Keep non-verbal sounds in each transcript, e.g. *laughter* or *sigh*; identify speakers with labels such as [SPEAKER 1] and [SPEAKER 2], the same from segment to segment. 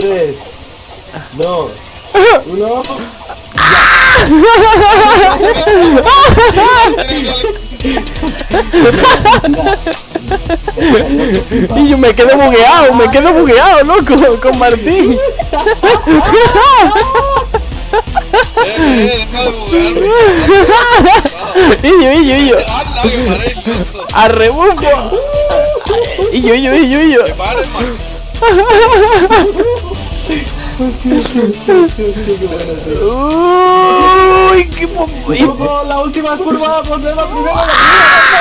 [SPEAKER 1] 3, 2, 1.
[SPEAKER 2] Y yo me quedo bugueado, me quedo bugueado, loco, con Martín.
[SPEAKER 3] Deja de buguearme.
[SPEAKER 2] Y yo, y yo, y yo.
[SPEAKER 3] Anda, que paréis, loco.
[SPEAKER 2] A rebufo. Y yo, y yo, Uy, qué
[SPEAKER 1] Vamos, la última curva, vamos la primera, la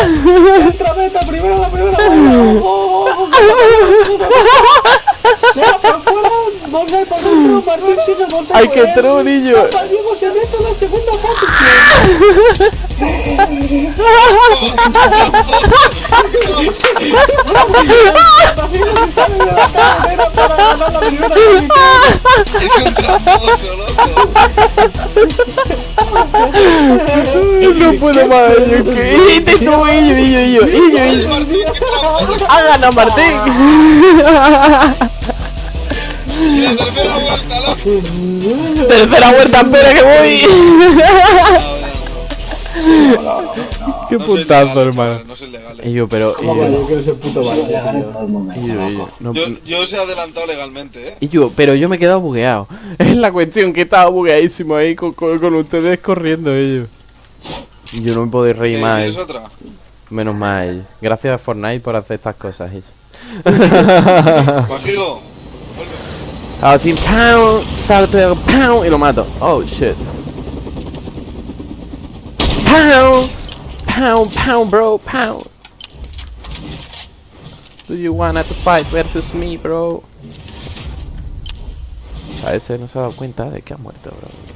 [SPEAKER 1] primera. Entra, meta, primero la primera. Vamos. Deja por fuera, vamos a por dentro, Martín sigue, vamos a
[SPEAKER 2] Ay,
[SPEAKER 1] por
[SPEAKER 2] qué
[SPEAKER 1] él.
[SPEAKER 2] true, niño.
[SPEAKER 1] Papá Diego se mete en la segunda posición. *laughs*
[SPEAKER 3] Es un tramposo, loco.
[SPEAKER 2] No puedo más, yo que. Y te tú, y yo, y yo, y yo, y yo, y
[SPEAKER 3] Ay,
[SPEAKER 2] yo.
[SPEAKER 3] Martín, tercera vuelta, loco.
[SPEAKER 2] Tercera vuelta, espera que voy. Qué
[SPEAKER 3] No soy
[SPEAKER 2] puntazo,
[SPEAKER 3] legal,
[SPEAKER 2] hermano.
[SPEAKER 3] No soy legal.
[SPEAKER 2] Y yo, pero. Y yo,
[SPEAKER 1] yo quiero ser puto valiente, tío.
[SPEAKER 2] y yo, y yo, no-
[SPEAKER 3] Yo, yo os he adelantado legalmente, eh.
[SPEAKER 2] y yo, pero yo me he quedado bugueado. *laughs* Es la cuestión que estaba bugueadísimo ahí con, con, con ustedes corriendo ellos. Y Yo no me puedo reír
[SPEAKER 3] Eh,
[SPEAKER 2] más.
[SPEAKER 3] ¿Quieres
[SPEAKER 2] eh.
[SPEAKER 3] otra?
[SPEAKER 2] Menos mal. Gracias a Fortnite por hacer estas cosas. eh. *laughs*
[SPEAKER 3] Majigo.
[SPEAKER 2] Así, pound, salto, pound, y lo mato. Oh, shit. Pound, pound, pound, bro, pound. Do you wanna to fight versus me, bro? A ese no se ha dado cuenta de que ha muerto, bro.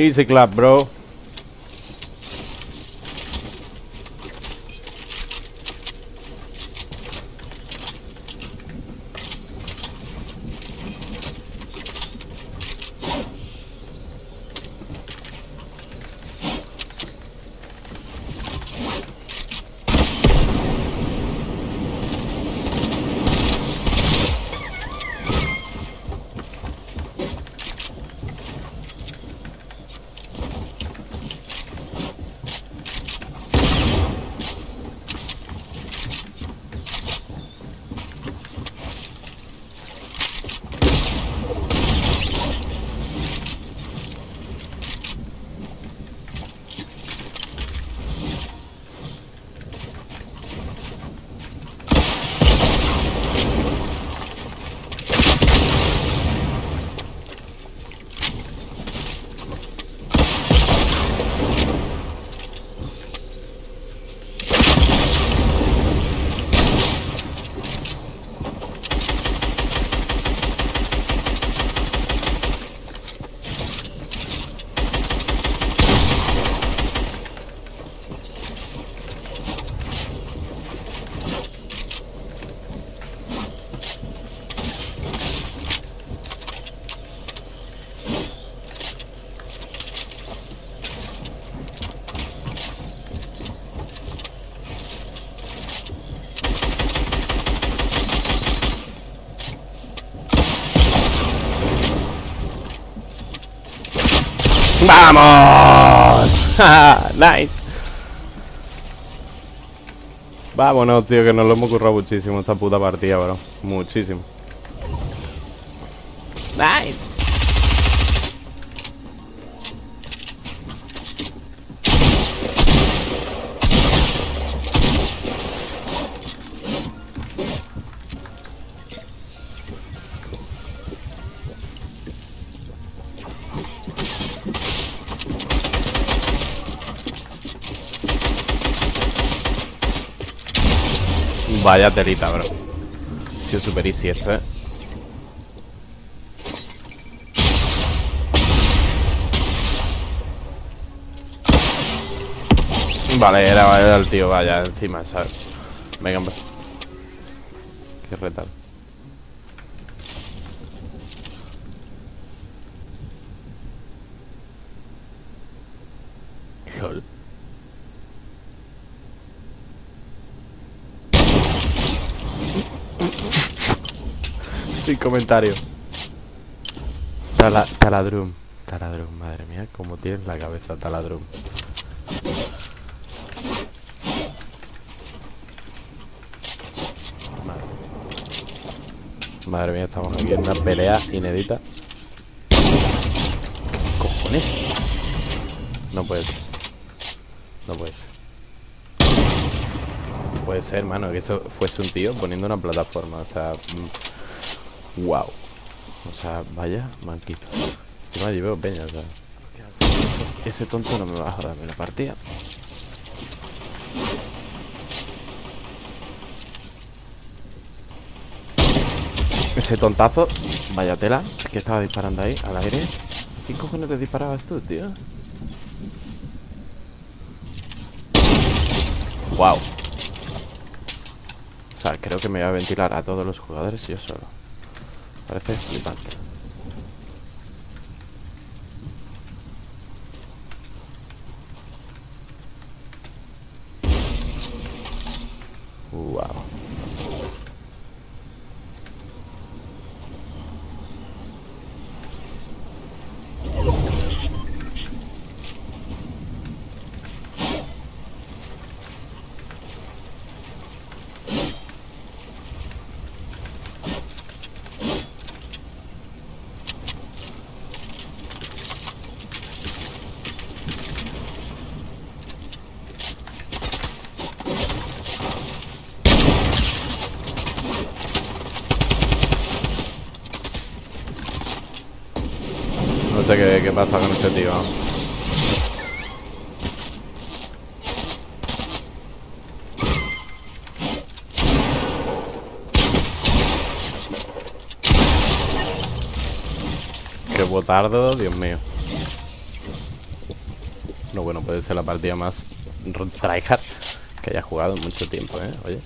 [SPEAKER 2] Easy clap, bro. ¡Vamos! *laughs* nice. Vámonos, tío, que nos lo hemos currado muchísimo esta puta partida, bro. Muchísimo. Nice. Vaya telita, bro. Ha sido super easy esto, eh. Vale, era, era el tío, vaya, encima, ¿sabes? Venga, hombre. Qué retal. Sin comentario. Tala, taladrum. Taladrum, madre mía, cómo tienes la cabeza, taladrum. Madre. Mía, estamos aquí en una pelea inédita. ¿Qué cojones? No puede ser. No puede ser. No puede ser, hermano, que eso fuese un tío poniendo una plataforma. O sea, wow. O sea, vaya manquito. Encima yo veo peña, o sea. Ese tonto no me va a joderme la partida. Ese tontazo, vaya tela, que estaba disparando ahí, al aire. ¿Qué cojones te disparabas tú, tío? Wow. O sea, creo que me voy a ventilar a todos los jugadores yo solo. Parece flipante. Wow. No sé qué, pasa con este tío. Qué botardo, Dios mío. No, bueno, puede ser la partida más tryhard que haya jugado en mucho tiempo, ¿eh? Oye.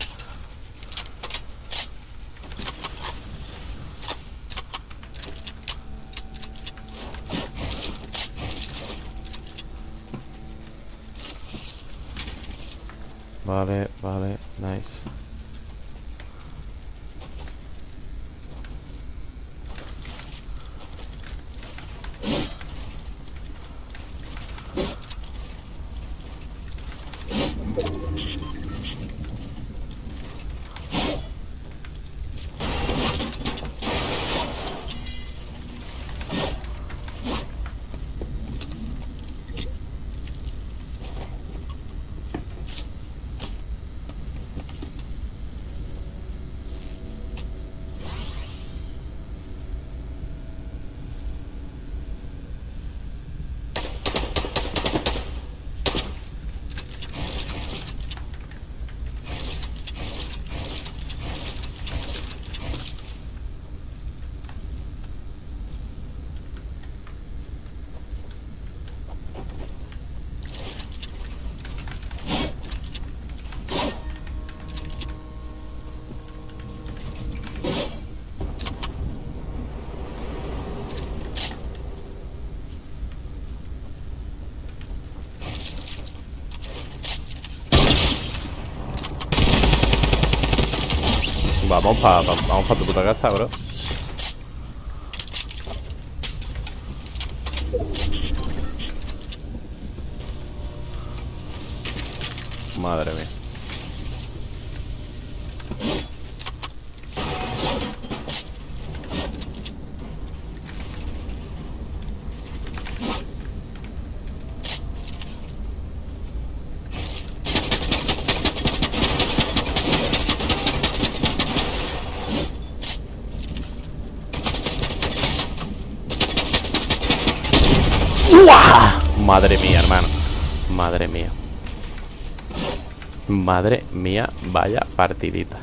[SPEAKER 2] Vale, vale, nice. Vamos pa, pa- vamos pa tu puta casa, bro. Madre mía. Madre mía, hermano. Madre mía. Madre mía, vaya partidita.